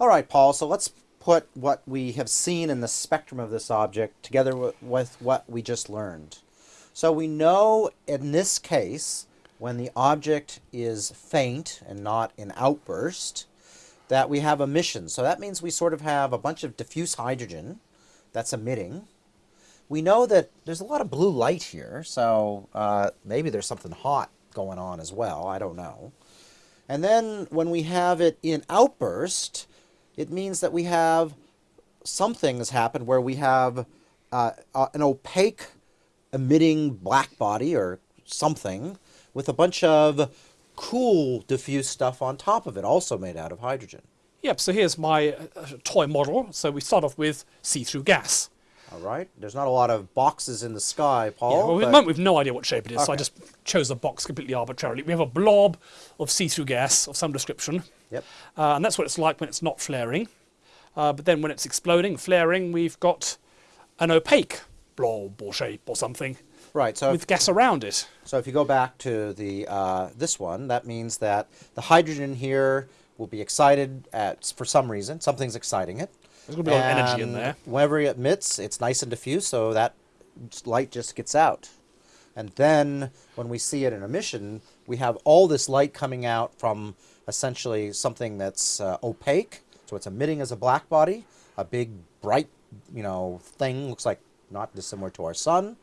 All right, Paul, so let's put what we have seen in the spectrum of this object together with, what we just learned. So we know in this case, when the object is faint and not in outburst, that we have emission. So that means we sort of have a bunch of diffuse hydrogen that's emitting. We know that there's a lot of blue light here, so uh, maybe there's something hot going on as well. I don't know. And then when we have it in outburst, it means that we have some things happen where we have uh, an opaque emitting black body or something with a bunch of cool diffuse stuff on top of it, also made out of hydrogen. Yep, so here's my uh, toy model. So we start off with see-through gas. All right. There's not a lot of boxes in the sky, Paul. Yeah, well, at the moment we've no idea what shape it is, so I just chose a box completely arbitrarily. We have a blob of see-through gas of some description, Yep. uh, and that's what it's like when it's not flaring. Uh, but then when it's exploding, flaring, we've got an opaque blob or shape or something Right. So with gas around it. So if you go back to the uh, this one, that means that the hydrogen here will be excited at for some reason. Something's exciting it. There's going to be a lot of energy in there. Whenever it emits, it's nice and diffuse, so that light just gets out. And then when we see it in emission, we have all this light coming out from essentially something that's uh, opaque. So it's emitting as a black body, a big bright, you know, thing looks like not dissimilar to our sun.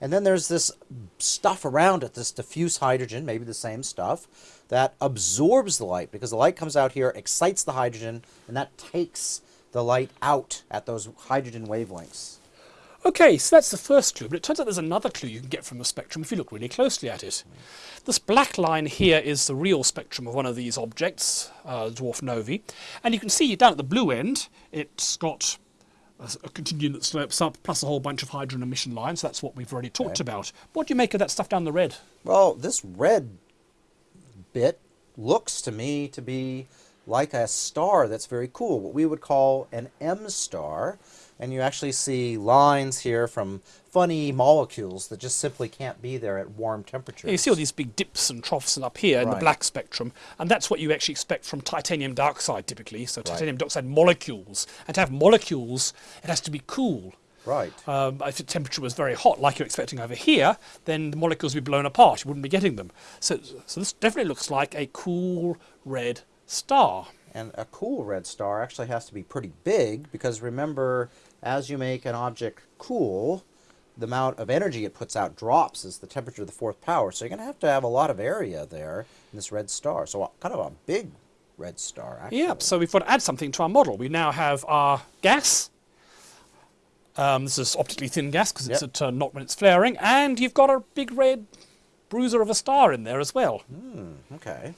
And then there's this stuff around it, this diffuse hydrogen, maybe the same stuff, that absorbs the light because the light comes out here, excites the hydrogen, and that takes the light out at those hydrogen wavelengths. Okay, so that's the first clue, but it turns out there's another clue you can get from the spectrum if you look really closely at it. This black line here is the real spectrum of one of these objects, uh, dwarf novae, and you can see down at the blue end, it's got a continuum that slopes up, plus a whole bunch of hydrogen emission lines. That's what we've already talked about. What do you make of that stuff down the red? Well, this red bit looks to me to be like a star that's very cool, what we would call an M star. And you actually see lines here from funny molecules that just simply can't be there at warm temperatures. You see all these big dips and troughs and up here in the black spectrum, and that's what you actually expect from titanium dioxide typically. So titanium dioxide molecules, and to have molecules, it has to be cool. Right. Um, if the temperature was very hot, like you're expecting over here, then the molecules would be blown apart. You wouldn't be getting them. So, so this definitely looks like a cool red star. And a cool red star actually has to be pretty big because remember, as you make an object cool, the amount of energy it puts out drops as the temperature of the fourth power. So you're going to have to have a lot of area there in this red star. So kind of a big red star, actually. Yeah, so we've got to add something to our model. We now have our gas. Um, this is optically thin gas because it's Yep. at uh, not when it's flaring, and you've got a big red bruiser of a star in there as well. Okay.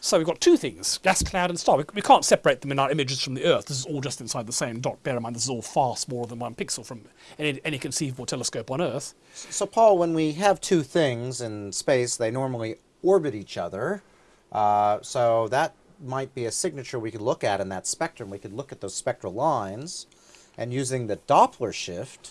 So we've got two things, gas cloud and star. We, we can't separate them in our images from the Earth. This is all just inside the same dot. Bear in mind, this is all far smaller than one pixel from any, any conceivable telescope on Earth. So, Paul, when we have two things in space, they normally orbit each other. Uh, so that might be a signature we could look at in that spectrum. We could look at those spectral lines, and using the Doppler shift.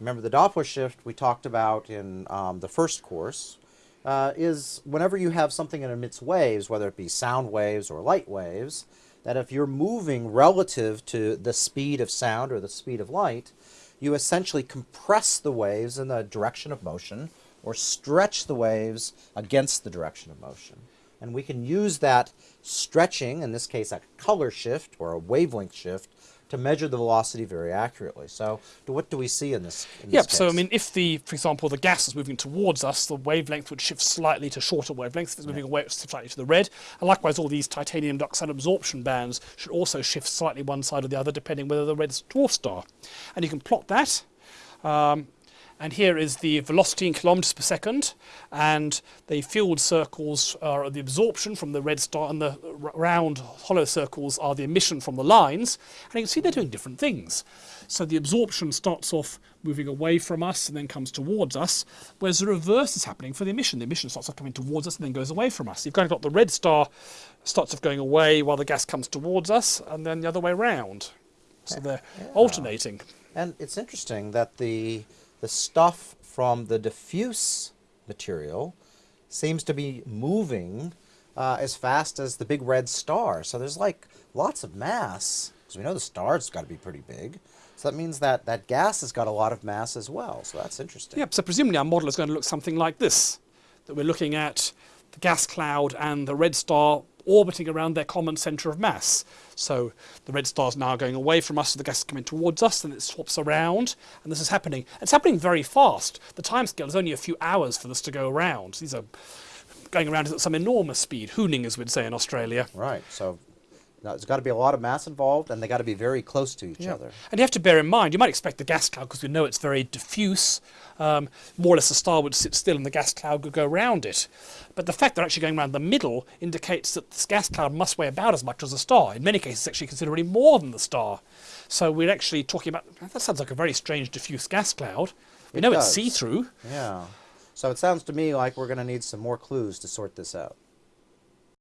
Remember the Doppler shift we talked about in um, the first course. Uh, is whenever you have something that emits waves, whether it be sound waves or light waves, that if you're moving relative to the speed of sound or the speed of light, you essentially compress the waves in the direction of motion or stretch the waves against the direction of motion. And we can use that stretching, in this case a color shift or a wavelength shift, to measure the velocity very accurately. So what do we see in this, in this Yep, so I mean, if the, for example, the gas is moving towards us, the wavelength would shift slightly to shorter wavelengths. If it's moving away, it would shift slightly to the red. And likewise, all these titanium dioxide absorption bands should also shift slightly one side or the other, depending whether the red's dwarf star. And you can plot that. Um, and here is the velocity in kilometers per second, and the field circles are the absorption from the red star, and the round hollow circles are the emission from the lines. And you can see they're doing different things. So the absorption starts off moving away from us and then comes towards us, whereas the reverse is happening for the emission. The emission starts off coming towards us and then goes away from us. You've kind of got the red star starts off going away while the gas comes towards us, and then the other way round. So they're alternating. And it's interesting that the the stuff from the diffuse material seems to be moving uh, as fast as the big red star. So there's like lots of mass. Because we know the star's got to be pretty big. So that means that that gas has got a lot of mass as well. So that's interesting. Yep, so presumably our model is going to look something like this. That we're looking at the gas cloud and the red star orbiting around their common centre of mass. So the red star's now going away from us, so the gas is coming towards us, and it swaps around, and this is happening. It's happening very fast. The timescale is only a few hours for this to go around. These are going around at some enormous speed, hooning as we'd say in Australia. Right. So there's got to be a lot of mass involved, and they got to be very close to each other. And you have to bear in mind, you might expect the gas cloud, because we know it's very diffuse, um, more or less the star would sit still and the gas cloud would go around it. But the fact they're actually going around the middle indicates that this gas cloud must weigh about as much as a star. In many cases, actually considerably more than the star. So we're actually talking about, that sounds like a very strange diffuse gas cloud. We It know it's see-through. Yeah. So it sounds to me like we're going to need some more clues to sort this out.